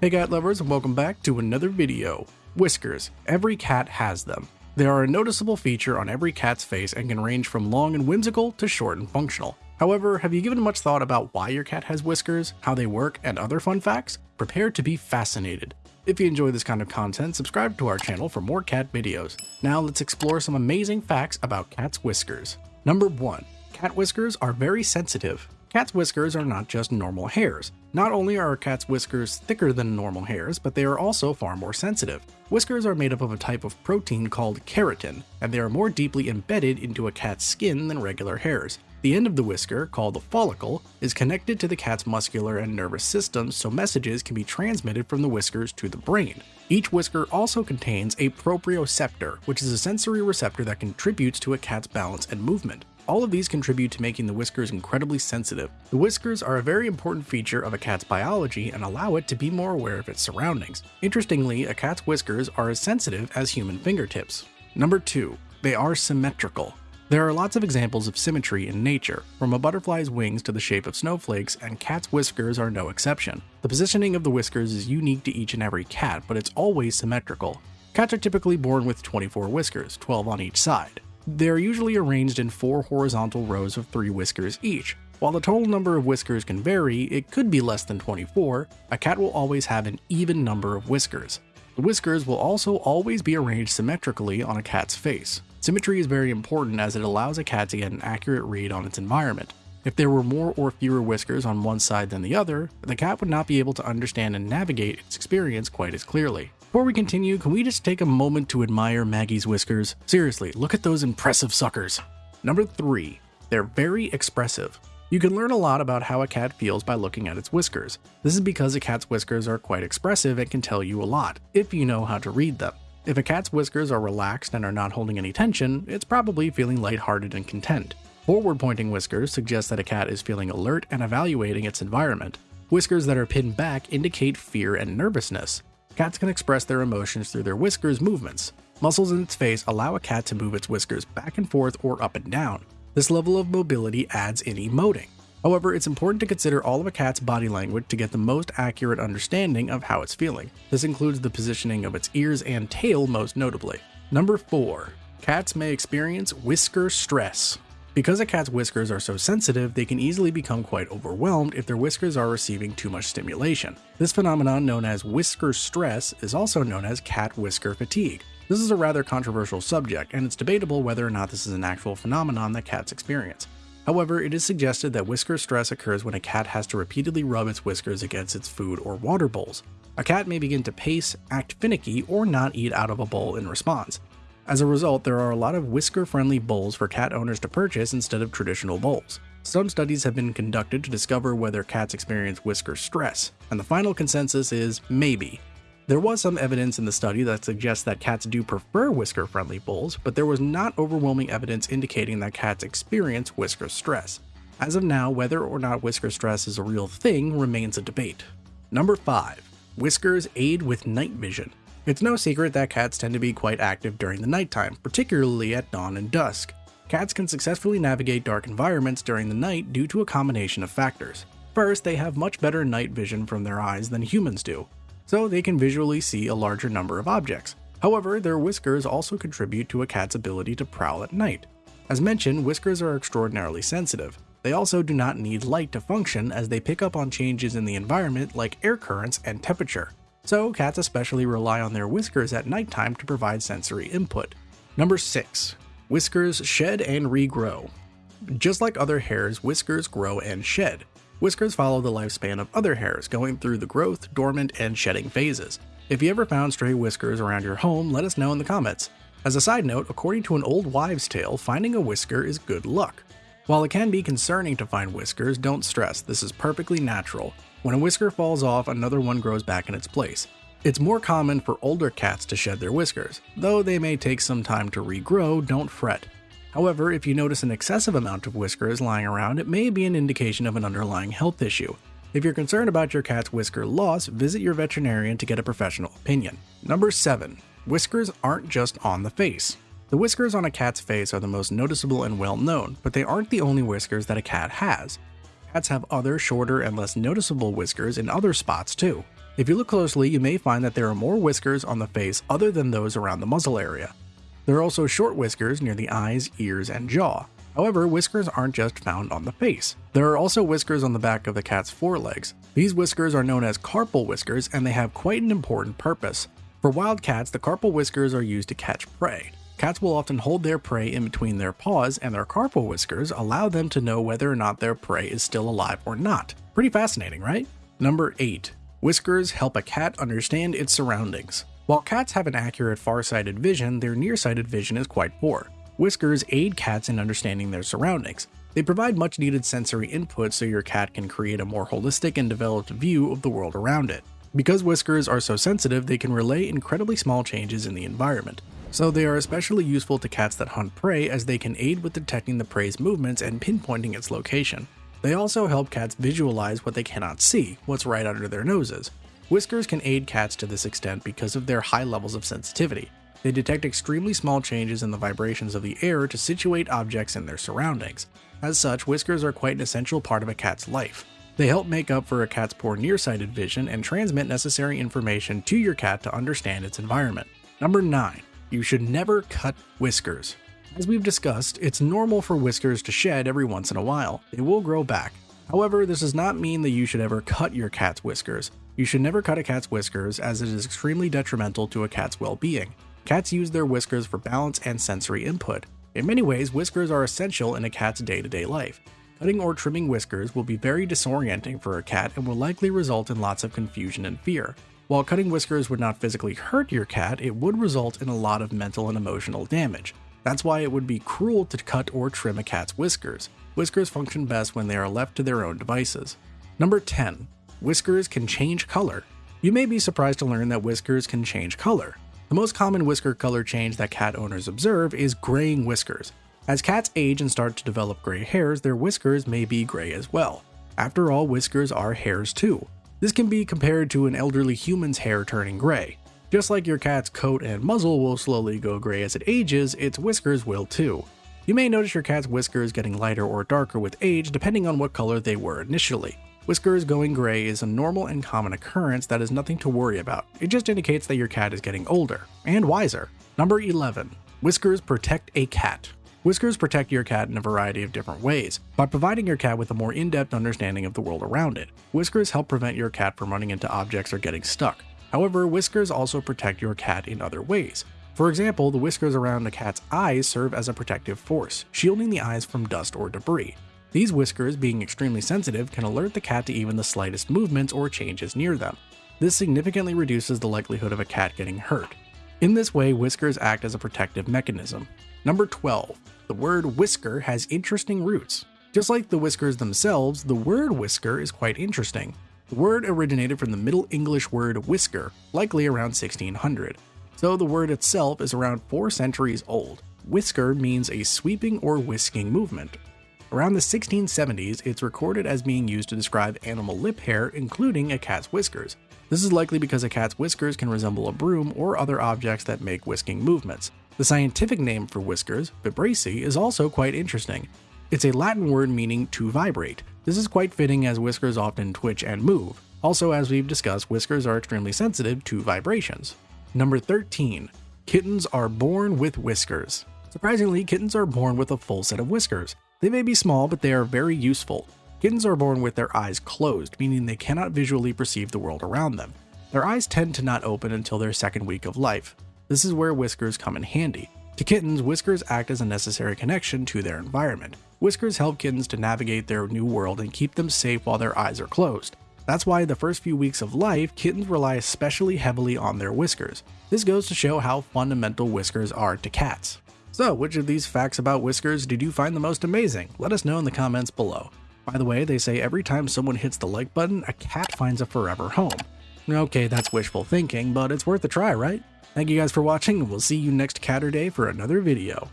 Hey cat lovers and welcome back to another video. Whiskers. Every cat has them. They are a noticeable feature on every cat's face and can range from long and whimsical to short and functional. However, have you given much thought about why your cat has whiskers, how they work, and other fun facts? Prepare to be fascinated. If you enjoy this kind of content, subscribe to our channel for more cat videos. Now let's explore some amazing facts about cat's whiskers. Number 1. Cat whiskers are very sensitive. Cat's whiskers are not just normal hairs. Not only are a cat's whiskers thicker than normal hairs, but they are also far more sensitive. Whiskers are made up of a type of protein called keratin, and they are more deeply embedded into a cat's skin than regular hairs. The end of the whisker, called the follicle, is connected to the cat's muscular and nervous systems so messages can be transmitted from the whiskers to the brain. Each whisker also contains a proprioceptor, which is a sensory receptor that contributes to a cat's balance and movement. All of these contribute to making the whiskers incredibly sensitive. The whiskers are a very important feature of a cat's biology and allow it to be more aware of its surroundings. Interestingly, a cat's whiskers are as sensitive as human fingertips. Number 2. They are symmetrical. There are lots of examples of symmetry in nature, from a butterfly's wings to the shape of snowflakes, and cat's whiskers are no exception. The positioning of the whiskers is unique to each and every cat, but it's always symmetrical. Cats are typically born with 24 whiskers, 12 on each side. They're usually arranged in four horizontal rows of three whiskers each. While the total number of whiskers can vary, it could be less than 24, a cat will always have an even number of whiskers. The whiskers will also always be arranged symmetrically on a cat's face. Symmetry is very important as it allows a cat to get an accurate read on its environment. If there were more or fewer whiskers on one side than the other, the cat would not be able to understand and navigate its experience quite as clearly. Before we continue, can we just take a moment to admire Maggie's whiskers? Seriously, look at those impressive suckers. Number 3. They're very expressive. You can learn a lot about how a cat feels by looking at its whiskers. This is because a cat's whiskers are quite expressive and can tell you a lot, if you know how to read them. If a cat's whiskers are relaxed and are not holding any tension, it's probably feeling lighthearted and content. Forward pointing whiskers suggest that a cat is feeling alert and evaluating its environment. Whiskers that are pinned back indicate fear and nervousness. Cats can express their emotions through their whiskers movements. Muscles in its face allow a cat to move its whiskers back and forth or up and down. This level of mobility adds in emoting. However, it's important to consider all of a cat's body language to get the most accurate understanding of how it's feeling. This includes the positioning of its ears and tail most notably. Number 4. Cats may experience whisker stress. Because a cat's whiskers are so sensitive, they can easily become quite overwhelmed if their whiskers are receiving too much stimulation. This phenomenon, known as whisker stress, is also known as cat whisker fatigue. This is a rather controversial subject, and it's debatable whether or not this is an actual phenomenon that cats experience. However, it is suggested that whisker stress occurs when a cat has to repeatedly rub its whiskers against its food or water bowls. A cat may begin to pace, act finicky, or not eat out of a bowl in response. As a result, there are a lot of whisker-friendly bowls for cat owners to purchase instead of traditional bowls. Some studies have been conducted to discover whether cats experience whisker stress, and the final consensus is maybe. There was some evidence in the study that suggests that cats do prefer whisker-friendly bowls, but there was not overwhelming evidence indicating that cats experience whisker stress. As of now, whether or not whisker stress is a real thing remains a debate. Number 5. Whiskers aid with night vision. It's no secret that cats tend to be quite active during the nighttime, particularly at dawn and dusk. Cats can successfully navigate dark environments during the night due to a combination of factors. First, they have much better night vision from their eyes than humans do, so they can visually see a larger number of objects. However, their whiskers also contribute to a cat's ability to prowl at night. As mentioned, whiskers are extraordinarily sensitive. They also do not need light to function as they pick up on changes in the environment like air currents and temperature so cats especially rely on their whiskers at nighttime to provide sensory input. Number 6. Whiskers shed and regrow. Just like other hairs, whiskers grow and shed. Whiskers follow the lifespan of other hairs, going through the growth, dormant, and shedding phases. If you ever found stray whiskers around your home, let us know in the comments. As a side note, according to an old wives' tale, finding a whisker is good luck. While it can be concerning to find whiskers, don't stress, this is perfectly natural. When a whisker falls off, another one grows back in its place. It's more common for older cats to shed their whiskers. Though they may take some time to regrow, don't fret. However, if you notice an excessive amount of whiskers lying around, it may be an indication of an underlying health issue. If you're concerned about your cat's whisker loss, visit your veterinarian to get a professional opinion. Number 7. Whiskers aren't just on the face. The whiskers on a cat's face are the most noticeable and well known, but they aren't the only whiskers that a cat has. Cats have other shorter and less noticeable whiskers in other spots too. If you look closely, you may find that there are more whiskers on the face other than those around the muzzle area. There are also short whiskers near the eyes, ears, and jaw. However, whiskers aren't just found on the face. There are also whiskers on the back of the cat's forelegs. These whiskers are known as carpal whiskers and they have quite an important purpose. For wild cats, the carpal whiskers are used to catch prey. Cats will often hold their prey in between their paws, and their carpal whiskers allow them to know whether or not their prey is still alive or not. Pretty fascinating, right? Number 8. Whiskers help a cat understand its surroundings. While cats have an accurate far-sighted vision, their nearsighted vision is quite poor. Whiskers aid cats in understanding their surroundings. They provide much needed sensory input so your cat can create a more holistic and developed view of the world around it. Because whiskers are so sensitive, they can relay incredibly small changes in the environment. So they are especially useful to cats that hunt prey as they can aid with detecting the prey's movements and pinpointing its location. They also help cats visualize what they cannot see, what's right under their noses. Whiskers can aid cats to this extent because of their high levels of sensitivity. They detect extremely small changes in the vibrations of the air to situate objects in their surroundings. As such, whiskers are quite an essential part of a cat's life. They help make up for a cat's poor nearsighted vision and transmit necessary information to your cat to understand its environment. Number 9. You should never cut whiskers. As we've discussed, it's normal for whiskers to shed every once in a while. They will grow back. However, this does not mean that you should ever cut your cat's whiskers. You should never cut a cat's whiskers as it is extremely detrimental to a cat's well-being. Cats use their whiskers for balance and sensory input. In many ways, whiskers are essential in a cat's day-to-day life. Cutting or trimming whiskers will be very disorienting for a cat and will likely result in lots of confusion and fear. While cutting whiskers would not physically hurt your cat, it would result in a lot of mental and emotional damage. That's why it would be cruel to cut or trim a cat's whiskers. Whiskers function best when they are left to their own devices. Number 10. Whiskers can change color. You may be surprised to learn that whiskers can change color. The most common whisker color change that cat owners observe is graying whiskers. As cats age and start to develop gray hairs, their whiskers may be gray as well. After all, whiskers are hairs too. This can be compared to an elderly human's hair turning gray. Just like your cat's coat and muzzle will slowly go gray as it ages, its whiskers will too. You may notice your cat's whiskers getting lighter or darker with age depending on what color they were initially. Whiskers going gray is a normal and common occurrence that is nothing to worry about. It just indicates that your cat is getting older and wiser. Number 11. Whiskers protect a cat. Whiskers protect your cat in a variety of different ways, by providing your cat with a more in-depth understanding of the world around it. Whiskers help prevent your cat from running into objects or getting stuck. However, whiskers also protect your cat in other ways. For example, the whiskers around a cat's eyes serve as a protective force, shielding the eyes from dust or debris. These whiskers, being extremely sensitive, can alert the cat to even the slightest movements or changes near them. This significantly reduces the likelihood of a cat getting hurt. In this way, whiskers act as a protective mechanism. Number 12. The word whisker has interesting roots. Just like the whiskers themselves, the word whisker is quite interesting. The word originated from the Middle English word whisker, likely around 1600. So the word itself is around 4 centuries old. Whisker means a sweeping or whisking movement. Around the 1670s, it's recorded as being used to describe animal lip hair, including a cat's whiskers. This is likely because a cat's whiskers can resemble a broom or other objects that make whisking movements. The scientific name for whiskers, vibrissae, is also quite interesting. It's a Latin word meaning to vibrate. This is quite fitting as whiskers often twitch and move. Also, as we've discussed, whiskers are extremely sensitive to vibrations. Number 13. Kittens are born with whiskers. Surprisingly, kittens are born with a full set of whiskers. They may be small, but they are very useful. Kittens are born with their eyes closed, meaning they cannot visually perceive the world around them. Their eyes tend to not open until their second week of life. This is where whiskers come in handy. To kittens, whiskers act as a necessary connection to their environment. Whiskers help kittens to navigate their new world and keep them safe while their eyes are closed. That's why the first few weeks of life, kittens rely especially heavily on their whiskers. This goes to show how fundamental whiskers are to cats. So, which of these facts about whiskers did you find the most amazing? Let us know in the comments below. By the way, they say every time someone hits the like button, a cat finds a forever home. Okay, that's wishful thinking, but it's worth a try, right? Thank you guys for watching, and we'll see you next Catterday for another video.